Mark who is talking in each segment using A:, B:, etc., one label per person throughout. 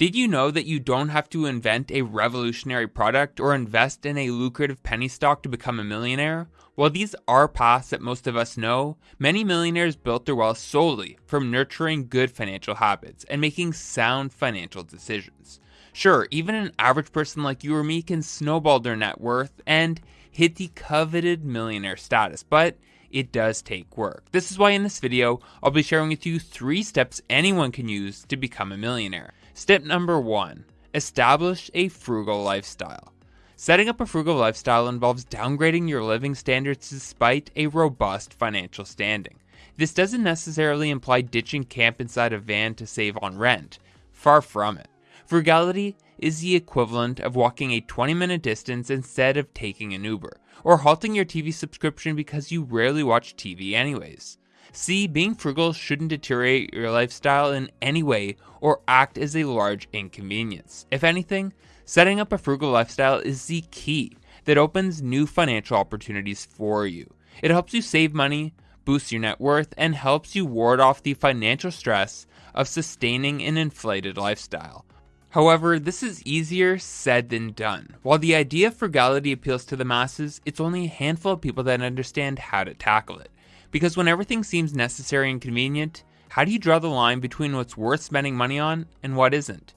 A: Did you know that you don't have to invent a revolutionary product or invest in a lucrative penny stock to become a millionaire? While these are paths that most of us know, many millionaires built their wealth solely from nurturing good financial habits and making sound financial decisions. Sure, even an average person like you or me can snowball their net worth and hit the coveted millionaire status, but it does take work. This is why in this video, I'll be sharing with you three steps anyone can use to become a millionaire. Step number one establish a frugal lifestyle. Setting up a frugal lifestyle involves downgrading your living standards despite a robust financial standing. This doesn't necessarily imply ditching camp inside a van to save on rent. Far from it. Frugality is the equivalent of walking a 20 minute distance instead of taking an Uber, or halting your TV subscription because you rarely watch TV anyways. See, being frugal shouldn't deteriorate your lifestyle in any way or act as a large inconvenience. If anything, setting up a frugal lifestyle is the key that opens new financial opportunities for you. It helps you save money, boosts your net worth, and helps you ward off the financial stress of sustaining an inflated lifestyle. However, this is easier said than done. While the idea of frugality appeals to the masses, it's only a handful of people that understand how to tackle it. Because when everything seems necessary and convenient, how do you draw the line between what's worth spending money on and what isn't?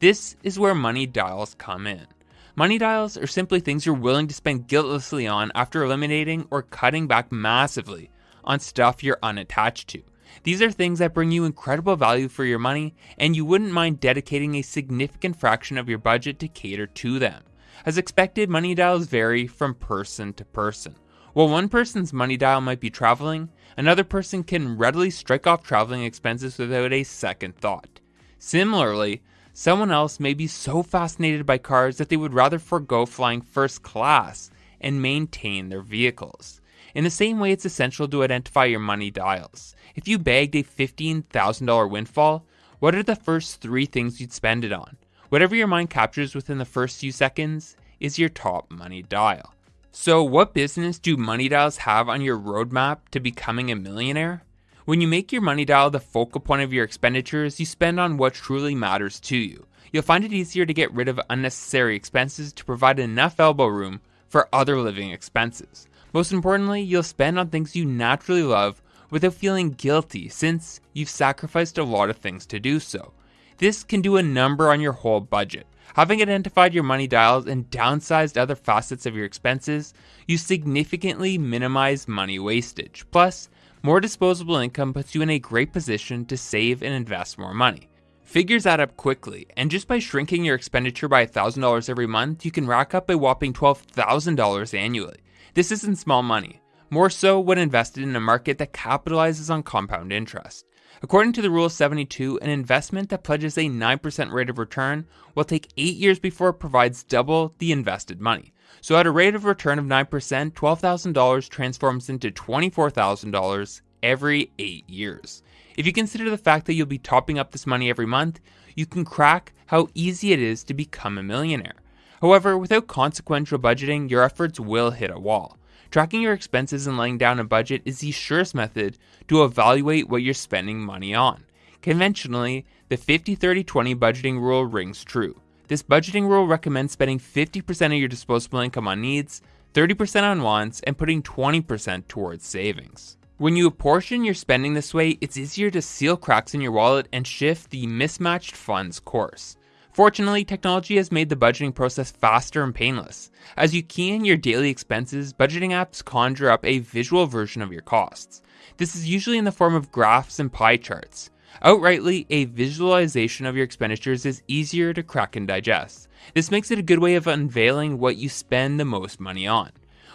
A: This is where money dials come in. Money dials are simply things you're willing to spend guiltlessly on after eliminating or cutting back massively on stuff you're unattached to. These are things that bring you incredible value for your money, and you wouldn't mind dedicating a significant fraction of your budget to cater to them. As expected, money dials vary from person to person. While one person's money dial might be traveling, another person can readily strike off traveling expenses without a second thought. Similarly, someone else may be so fascinated by cars that they would rather forego flying first class and maintain their vehicles. In the same way, it's essential to identify your money dials. If you bagged a $15,000 windfall, what are the first three things you'd spend it on? Whatever your mind captures within the first few seconds is your top money dial. So, what business do money dials have on your roadmap to becoming a millionaire? When you make your money dial the focal point of your expenditures, you spend on what truly matters to you. You'll find it easier to get rid of unnecessary expenses to provide enough elbow room for other living expenses. Most importantly, you'll spend on things you naturally love without feeling guilty since you've sacrificed a lot of things to do so. This can do a number on your whole budget. Having identified your money dials and downsized other facets of your expenses, you significantly minimize money wastage. Plus, more disposable income puts you in a great position to save and invest more money. Figures add up quickly, and just by shrinking your expenditure by $1,000 every month, you can rack up a whopping $12,000 annually. This isn't small money, more so when invested in a market that capitalizes on compound interest. According to the Rule 72, an investment that pledges a 9% rate of return will take 8 years before it provides double the invested money. So, at a rate of return of 9%, $12,000 transforms into $24,000 every 8 years. If you consider the fact that you'll be topping up this money every month, you can crack how easy it is to become a millionaire. However, without consequential budgeting, your efforts will hit a wall. Tracking your expenses and laying down a budget is the surest method to evaluate what you're spending money on. Conventionally, the 50 30 20 budgeting rule rings true. This budgeting rule recommends spending 50% of your disposable income on needs, 30% on wants, and putting 20% towards savings. When you apportion your spending this way, it's easier to seal cracks in your wallet and shift the mismatched funds course. Fortunately, technology has made the budgeting process faster and painless. As you key in your daily expenses, budgeting apps conjure up a visual version of your costs. This is usually in the form of graphs and pie charts. Outrightly, a visualization of your expenditures is easier to crack and digest. This makes it a good way of unveiling what you spend the most money on.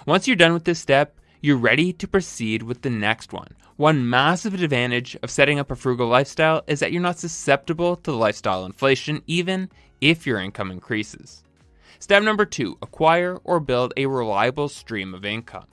A: Once you're done with this step, you're ready to proceed with the next one. One massive advantage of setting up a frugal lifestyle is that you're not susceptible to lifestyle inflation, even if your income increases. Step number two acquire or build a reliable stream of income.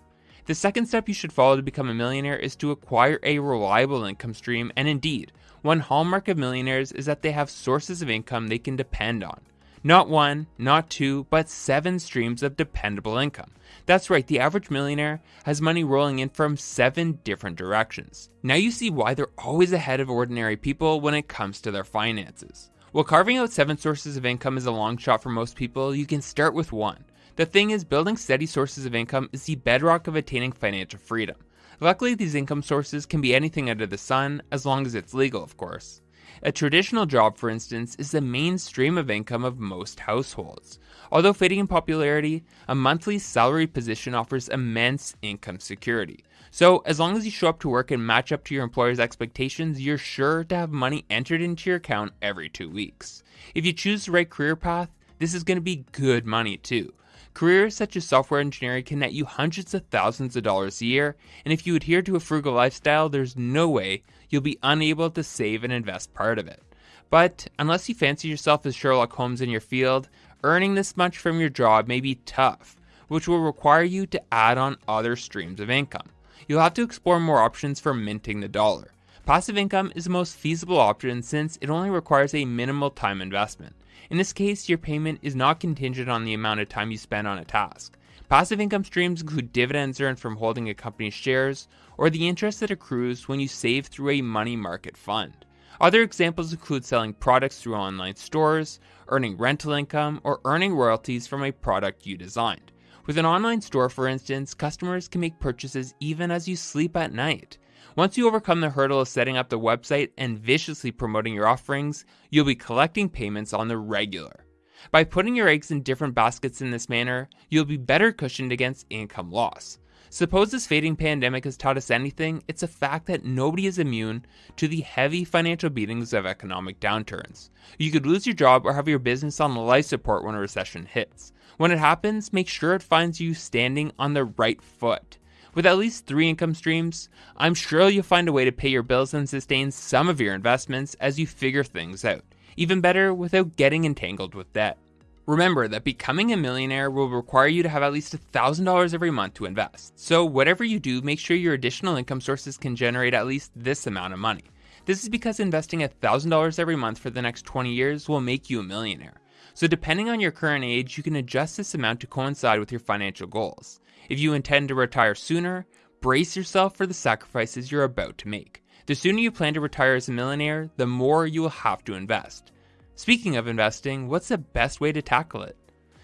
A: The second step you should follow to become a millionaire is to acquire a reliable income stream, and indeed, one hallmark of millionaires is that they have sources of income they can depend on. Not one, not two, but seven streams of dependable income. That's right, the average millionaire has money rolling in from seven different directions. Now you see why they're always ahead of ordinary people when it comes to their finances. While carving out seven sources of income is a long shot for most people, you can start with one. The thing is, building steady sources of income is the bedrock of attaining financial freedom. Luckily, these income sources can be anything under the sun, as long as it's legal, of course. A traditional job, for instance, is the main stream of income of most households. Although fading in popularity, a monthly salary position offers immense income security. So, as long as you show up to work and match up to your employer's expectations, you're sure to have money entered into your account every two weeks. If you choose the right career path, this is going to be good money too. Careers such as software engineering can net you hundreds of thousands of dollars a year, and if you adhere to a frugal lifestyle, there's no way you'll be unable to save and invest part of it. But unless you fancy yourself as Sherlock Holmes in your field, earning this much from your job may be tough, which will require you to add on other streams of income. You'll have to explore more options for minting the dollar. Passive income is the most feasible option since it only requires a minimal time investment. In this case, your payment is not contingent on the amount of time you spend on a task. Passive income streams include dividends earned from holding a company's shares or the interest that accrues when you save through a money market fund. Other examples include selling products through online stores, earning rental income, or earning royalties from a product you designed. With an online store, for instance, customers can make purchases even as you sleep at night. Once you overcome the hurdle of setting up the website and viciously promoting your offerings, you'll be collecting payments on the regular. By putting your eggs in different baskets in this manner, you'll be better cushioned against income loss. Suppose this fading pandemic has taught us anything, it's a fact that nobody is immune to the heavy financial beatings of economic downturns. You could lose your job or have your business on life support when a recession hits. When it happens, make sure it finds you standing on the right foot. With at least three income streams, I'm sure you'll find a way to pay your bills and sustain some of your investments as you figure things out. Even better, without getting entangled with debt. Remember that becoming a millionaire will require you to have at least $1,000 every month to invest. So, whatever you do, make sure your additional income sources can generate at least this amount of money. This is because investing $1,000 every month for the next 20 years will make you a millionaire. So, depending on your current age, you can adjust this amount to coincide with your financial goals. If you intend to retire sooner, brace yourself for the sacrifices you're about to make. The sooner you plan to retire as a millionaire, the more you will have to invest. Speaking of investing, what's the best way to tackle it?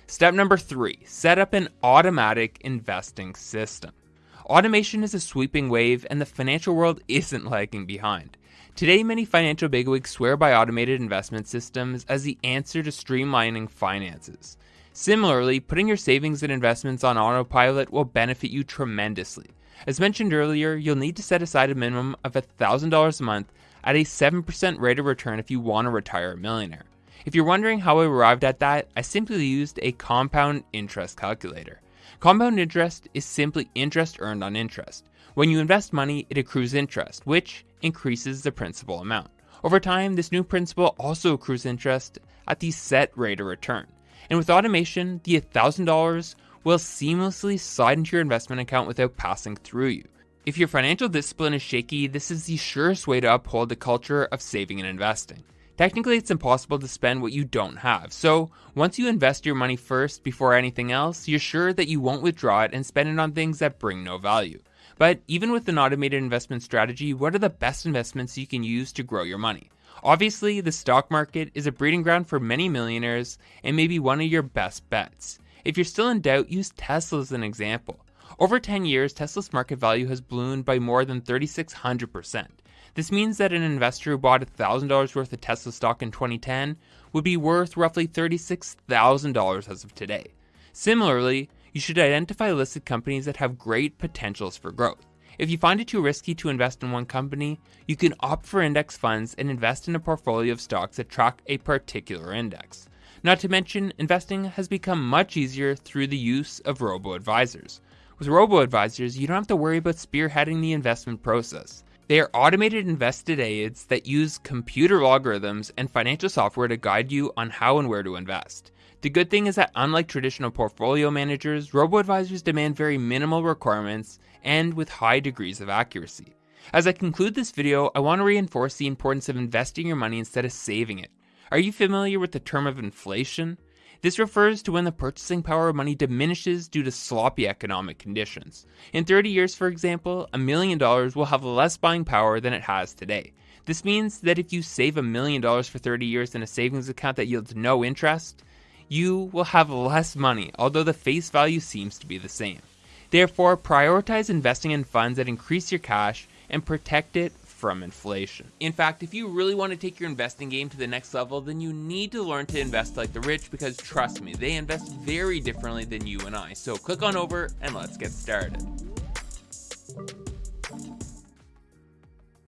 A: Step number three set up an automatic investing system. Automation is a sweeping wave, and the financial world isn't lagging behind. Today, many financial bigwigs swear by automated investment systems as the answer to streamlining finances. Similarly, putting your savings and investments on autopilot will benefit you tremendously. As mentioned earlier, you'll need to set aside a minimum of $1,000 a month at a 7% rate of return if you want to retire a millionaire. If you're wondering how I arrived at that, I simply used a compound interest calculator. Compound interest is simply interest earned on interest. When you invest money, it accrues interest, which increases the principal amount. Over time, this new principal also accrues interest at the set rate of return. And with automation, the $1,000 will seamlessly slide into your investment account without passing through you. If your financial discipline is shaky, this is the surest way to uphold the culture of saving and investing. Technically, it's impossible to spend what you don't have, so once you invest your money first before anything else, you're sure that you won't withdraw it and spend it on things that bring no value. But even with an automated investment strategy, what are the best investments you can use to grow your money? Obviously, the stock market is a breeding ground for many millionaires and may be one of your best bets. If you're still in doubt, use Tesla as an example. Over 10 years, Tesla's market value has ballooned by more than 3,600%. This means that an investor who bought $1,000 worth of Tesla stock in 2010 would be worth roughly $36,000 as of today. Similarly, you should identify listed companies that have great potentials for growth. If you find it too risky to invest in one company, you can opt for index funds and invest in a portfolio of stocks that track a particular index. Not to mention, investing has become much easier through the use of robo advisors. With robo advisors, you don't have to worry about spearheading the investment process. They are automated invested aids that use computer algorithms and financial software to guide you on how and where to invest. The good thing is that unlike traditional portfolio managers, robo advisors demand very minimal requirements and with high degrees of accuracy. As I conclude this video, I want to reinforce the importance of investing your money instead of saving it. Are you familiar with the term of inflation? This refers to when the purchasing power of money diminishes due to sloppy economic conditions. In 30 years, for example, a million dollars will have less buying power than it has today. This means that if you save a million dollars for 30 years in a savings account that yields no interest, you will have less money, although the face value seems to be the same. Therefore, prioritize investing in funds that increase your cash and protect it from inflation. In fact, if you really want to take your investing game to the next level, then you need to learn to invest like the rich because trust me, they invest very differently than you and I. So click on over and let's get started.